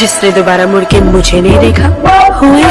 जिसने दोबारा मुड़ के मुझे नहीं देखा। हुए